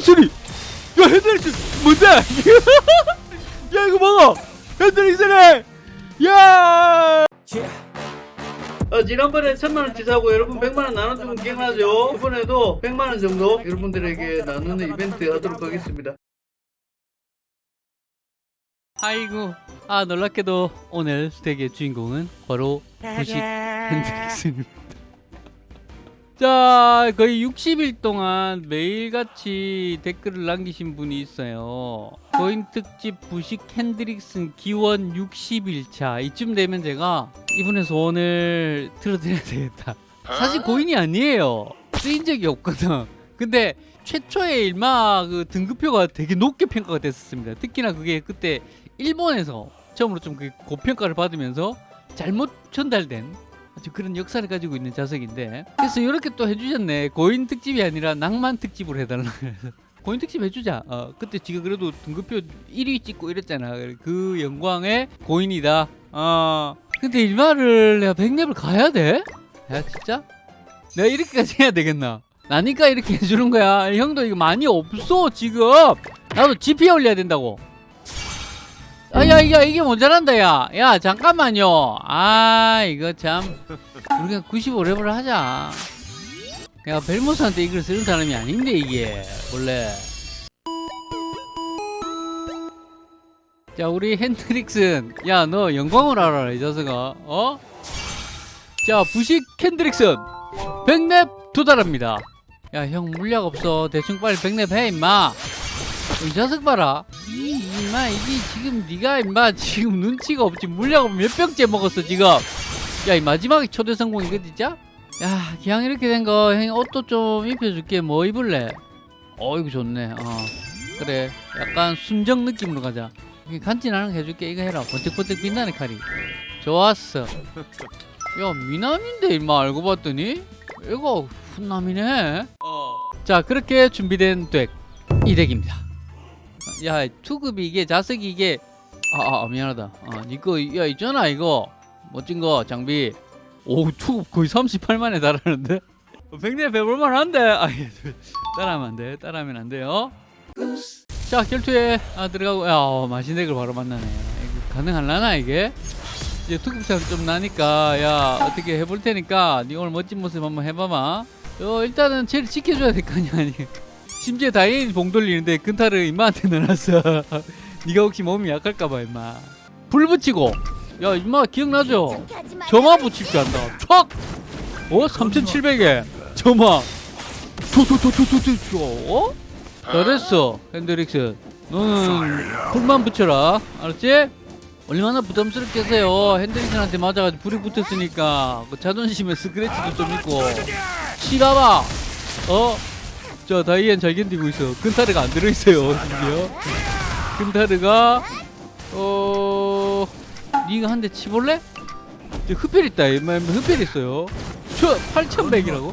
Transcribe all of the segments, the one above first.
핸드릭슨이 야 핸드릭슨 뭔데? 야 이거 봐봐 핸드릭슨이 야! 어, 지난번에 천만원치 사고 여러분 백만원 나눠주면 기억나죠? 이번에도 백만원 정도 여러분들에게 나누는 이벤트 하도록 하겠습니다. 아이고 아 놀랍게도 오늘 스택의 주인공은 바로 부식 핸드릭슨입니다 자 거의 60일 동안 매일같이 댓글을 남기신 분이 있어요. 고인 특집 부식 핸드릭슨 기원 60일차. 이쯤 되면 제가 이분의 소원을 들어드려야 되겠다. 사실 고인이 아니에요. 쓰인 적이 없거든. 근데 최초의 일마 그 등급표가 되게 높게 평가가 됐었습니다. 특히나 그게 그때 일본에서 처음으로 좀그 고평가를 받으면서 잘못 전달된 그런 역사를 가지고 있는 자석인데. 그래서 이렇게 또 해주셨네. 고인 특집이 아니라 낭만 특집으로 해달라. 그래서 고인 특집 해주자. 어, 그때 지금 그래도 등급표 1위 찍고 이랬잖아. 그 영광의 고인이다. 어. 근데 일마를 내가 100렙을 가야 돼? 야 진짜? 내가 이렇게까지 해야 되겠나? 나니까 이렇게 해주는 거야. 형도 이거 많이 없어 지금. 나도 GP 올려야 된다고 아야 이게 이게 모자란다 야 야 잠깐만요. 아 이거 참. 우리가 95렙을 하자. 내가 벨모스한테 이걸 쓰는 사람이 아닌데 이게. 원래. 자 우리 핸드릭슨. 야 너 영광을 알아라 이 자식아. 어? 자 부식 핸드릭슨. 100렙 도달합니다. 야 형 물약 없어. 대충 빨리 100렙 해 임마 이 자식 봐라. 이 임마 이게 지금 네가 임마 지금 눈치가 없지. 물약을 몇 병째 먹었어 지금? 야 이 마지막에 초대 성공 이거 진짜? 야 그냥 이렇게 된 거 형이 옷도 좀 입혀줄게. 뭐 입을래? 어 이거 좋네. 어. 그래. 약간 순정 느낌으로 가자. 간지나는 거 해줄게. 이거 해라. 번쩍번쩍 빛나는 칼이. 좋았어. 야 미남인데 임마 알고 봤더니? 이거 훈남이네. 자 그렇게 준비된 덱 이 덱입니다 야 투급이 이게 자석이 이게 아, 아 미안하다. 아 니거 야 있잖아 이거. 멋진 거 장비. 오 투급 거의 38만에 달하는데? 100렙 해볼만 한데? 아 예, 따라하면 안돼 따라하면 안 돼요. 자 결투에 아, 들어가고 야 어, 맛있는 덱을 바로 만나네. 이거 가능할라나 이게? 이제 투급차가 좀 나니까 야 어떻게 해볼 테니까 니 오늘 멋진 모습 한번 해봐봐. 어 일단은 쟤를 지켜줘야 될 거 아니야 아니 심지어 다이앤이 봉 돌리는데 근타를 임마한테 넣어놨어. 니가 혹시 몸이 약할까봐 임마. 불 붙이고. 야 임마 기억나죠? 점화 붙일 줄 안다 촥! 어? 3700에. 점화. 투투투투투투 어? 잘했어 핸드릭스. 너는 불만 붙여라. 알았지? 얼마나 부담스럽겠어요. 핸드릭슨한테 맞아가지고 불이 붙었으니까. 그 자존심에 스크래치도 좀 있고. 치가봐 어? 자 다이앤 잘 견디고 있어 근타르가 안 들어있어요 심지어. 근타르가 어... 니가 한 대 치볼래? 저 흡혈 있다. 흡혈 있어요. 저 8100이라고?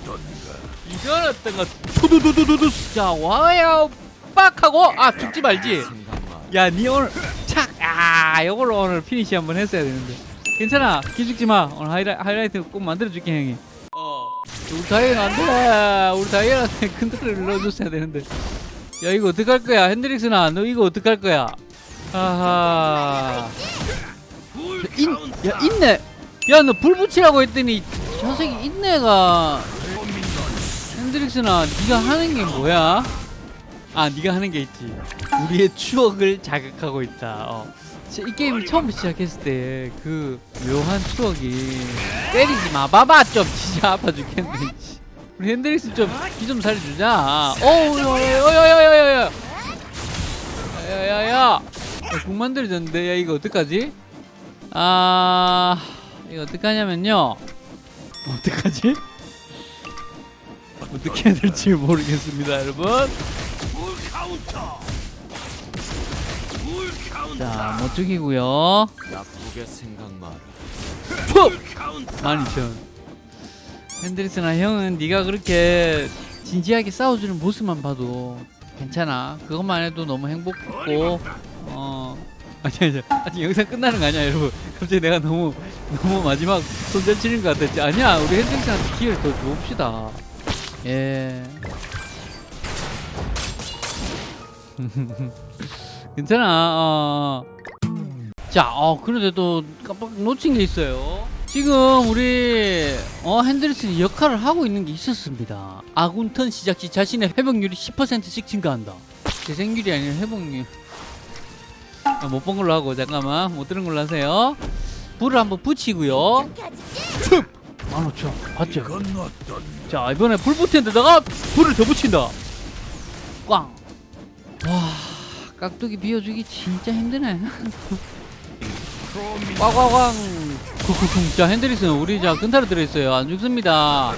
이건 어떤가 투두두두두두 자 와요. 빡 하고 아 죽지 말지. 야 니 오늘 착아 요걸로 오늘 피니시 한번 했어야 되는데. 괜찮아. 기죽지마. 오늘 하이라, 하이라이트 꼭 만들어줄게 형이 어 우리 다이앤 안돼. 다이앤한테 컨트롤을 넣어줬어야 되는데. 야 이거 어떡할 거야? 핸드릭스나 너 이거 어떡할 거야? 아하. 인, 야 인내 야 너 불 붙이라고 했더니 저 새끼 인내가. 핸드릭스나 네가 하는 게 뭐야? 아 네가 하는 게 있지. 우리의 추억을 자극하고 있다. 어. 이 게임 처음 시작했을 때 그 묘한 추억이 때리지 마 봐봐 좀 진짜 아파 죽겠네 우리 핸드릭스 좀기 좀 살려주자 어우 야야야야야야 야야야 국 만들어졌는데 야 이거 어떡하지? 아 이거 어떡하냐면요 어떡하지? 어떻게 해야 될지 모르겠습니다 여러분 자 못 죽이고요. 나쁘게 생각 마라. 푹! 12,000 핸드리스나 형은 네가 그렇게 진지하게 싸워주는 모습만 봐도 괜찮아. 그것만 해도 너무 행복했고 어 아니 아니 아직 영상 끝나는 거 아니야 여러분. 갑자기 내가 너무 너무 마지막 손절 치는 것 같았지. 아니야 우리 핸드리스한테 기회를 더 줍시다. 예 괜찮아. 어. 자, 어, 그런데도 깜빡 놓친 게 있어요. 지금 우리 어 핸드리슨이 역할을 하고 있는 게 있었습니다. 아군 턴 시작 시 자신의 회복률이 10%씩 증가한다. 재생률이 아니라 회복률. 아, 못본 걸로 하고 잠깐만 못 들은 걸로 하세요. 불을 한번 붙이고요. 15,000 봤죠? 자 이번에 불 붙인 데다가 불을 더 붙인다. 꽝. 와 깍두기 비워주기 진짜 힘드네. 꽝꽝꽝. 쿵쿵쿵. 자 핸드리슨 우리 자 근타로 들어있어요. 안 죽습니다.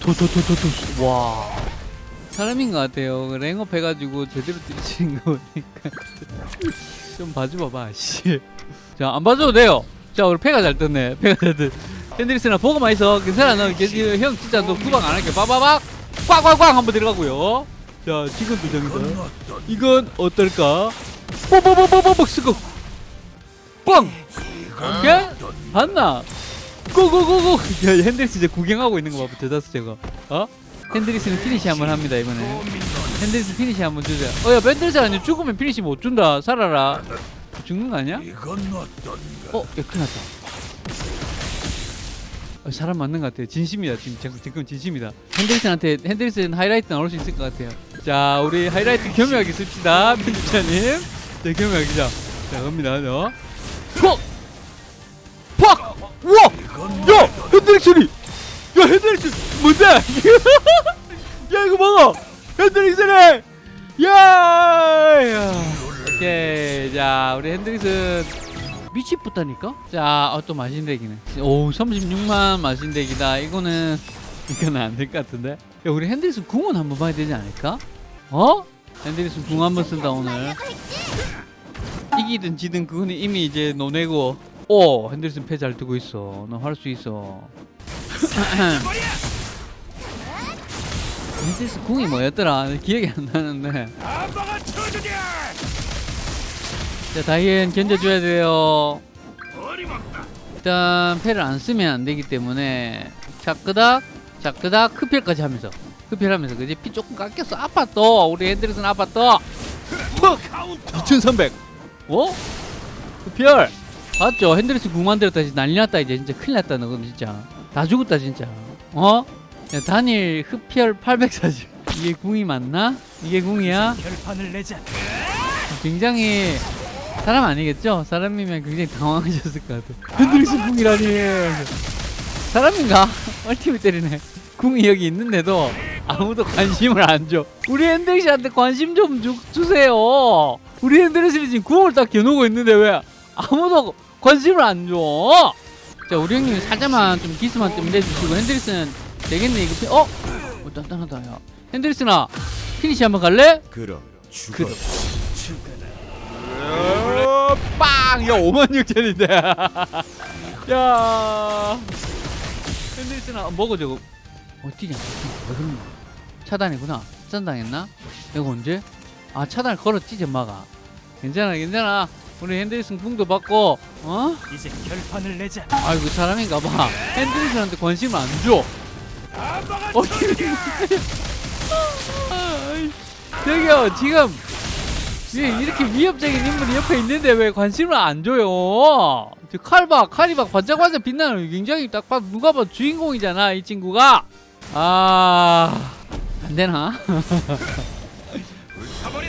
도도도도도. 와. 사람인 것 같아요. 그 랭업 해가지고 제대로 뛰치는 거 보니까 좀 봐줘봐봐. 씨. 자안 봐줘도 돼요. 자 우리 패가 잘 떴네. 패가 잘 떴. 핸드리스나 보고만 있어. 괜찮아. 너 이게 형 진짜 너 구박 안 할게. 빠바박. 꽝꽝꽝 한번 들어가고요. 자 지금 두 장이다. 이건 어떨까? 뽀뽀뽀뽀뽀뽀 쓰고 뻥! 오케이? 봤나? go go go go! 야 핸드리스 이제 구경하고 있는 거 봐. 대다수 제가. 어? 핸드리스는 피니시 한번 합니다 이번에. 핸드리스 피니시 한번 주자. 어야 핸드리스 아니 죽으면 피니시 못 준다. 살아라. 죽는 거 아니야? 어, 야, 큰일 났다. 어, 사람 맞는 것 같아요. 진심이다. 지금, 지금, 진심이다. 핸드리슨한테, 핸드리슨 하이라이트 나올 수 있을 것 같아요. 자, 우리 하이라이트 겸유하게 씁시다. 편집자님. 자, 겸유하게 자. 자, 갑니다. 저. 퍽! 퍽! 우와! 야! 핸드릭슨이! 야, 핸드릭슨! 뭔데? 야, 이거 먹어! 핸드릭슨이! 야! 야. 오케이. 자, 우리 핸드릭슨 미치겠다니까? 자, 어, 또 마신대기네. 오, 36만 마신대기다. 이거는 이거는 안될 것 같은데. 야, 우리 핸드리슨 궁은 한번 봐야 되지 않을까? 어? 핸드리슨 궁 한 번 쓴다 오늘. 이기든 지든 그거는 이미 이제 노내고. 오, 핸드리슨 패 잘 뜨고 있어. 너 할 수 있어. 핸드리슨 궁이 뭐였더라? 기억이 안 나는데. 자, 다이앤 견뎌줘야 돼요. 일단 패를 안 쓰면 안 되기 때문에 자 끄닥 자 끄닥 흡혈까지 하면서 흡혈하면서 그지 피 조금 깎였어 아팠어 우리 핸드리슨 아팠어 푹2300 어? 흡혈 봤죠 핸드리슨 궁 만들었다 이제 난리 났다 이제 진짜 큰일 났다 너건 진짜 다 죽었다 진짜 어? 야, 단일 흡혈 840 이게 궁이 맞나? 이게 궁이야? 결판을 내자. 굉장히 사람 아니겠죠? 사람이면 굉장히 당황하셨을 것 같아. 핸드릭스 궁이라니. 사람인가? 얼티밋 때리네. 궁이 여기 있는데도 아무도 관심을 안 줘. 우리 핸드릭스한테 관심 좀 주, 주세요. 우리 핸드릭스는 지금 궁을 딱 겨누고 있는데 왜 아무도 관심을 안 줘? 자, 우리 형님이 살짝만 좀 기스만 좀 내주시고 핸드릭스는 되겠네 이거. 피- 어? 어, 단단하다 야. 핸드릭스나 피니시 한번 갈래? 그럼 죽어. 그럼. 어, 빵! 야 5만 6천인데 야 핸드리스나 먹어 저거 어디냐 왜 그러냐 차단이구나 차단당했나? 이거 언제? 아 차단을 걸었지 점마가 괜찮아 괜찮아 우리 핸드리슨 궁도 받고 어? 이제 결판을 내자. 아이고 사람인가 봐 핸드리슨한테 관심을 안줘 어떻게 저기요 지금 이- 이렇게 위협적인 인물이 옆에 있는데 왜 관심을 안 줘요? 저 칼박 칼이 막 반짝반짝 빛나는 굉장히 딱 봐도 누가 봐도 주인공이잖아 이 친구가 아... 안 되나?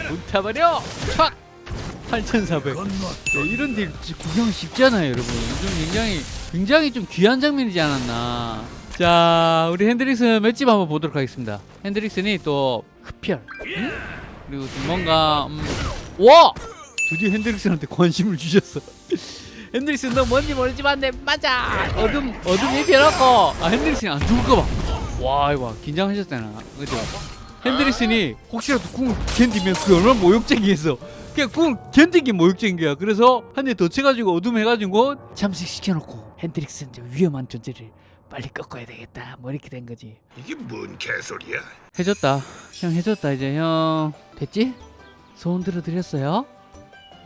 불타버려! 촥! 8400 이건 뭐 야, 이런 딜 진짜 구경 쉽지 않아요 여러분. 좀 굉장히 굉장히 좀 귀한 장면이지 않았나. 자 우리 핸드릭슨 맷집 한번 보도록 하겠습니다. 핸드릭슨이 또 흡혈. 응? 그리고 좀 뭔가 음, 와 드디어 핸드릭슨한테 관심을 주셨어. 핸드릭슨 너 뭔지 모르지만 내 맞아! 어둠 어둠 입혀놓고. 아 핸드릭슨이 안 죽을까봐 와 이거 긴장하셨잖아 그죠? 핸드릭슨이 혹시라도 궁을 견디면 그게 얼마나 모욕적이겠어. 그냥 궁을 견디기 모욕적인 거야. 그래서 한 대 더 쳐가지고 어둠 해가지고 잠식시켜놓고 핸드릭슨 저 위험한 존재를 빨리 꺾어야 되겠다. 뭐 이렇게 된 거지. 이게 뭔 개소리야? 해줬다. 형 해줬다 이제 형. 됐지? 소원 들어드렸어요?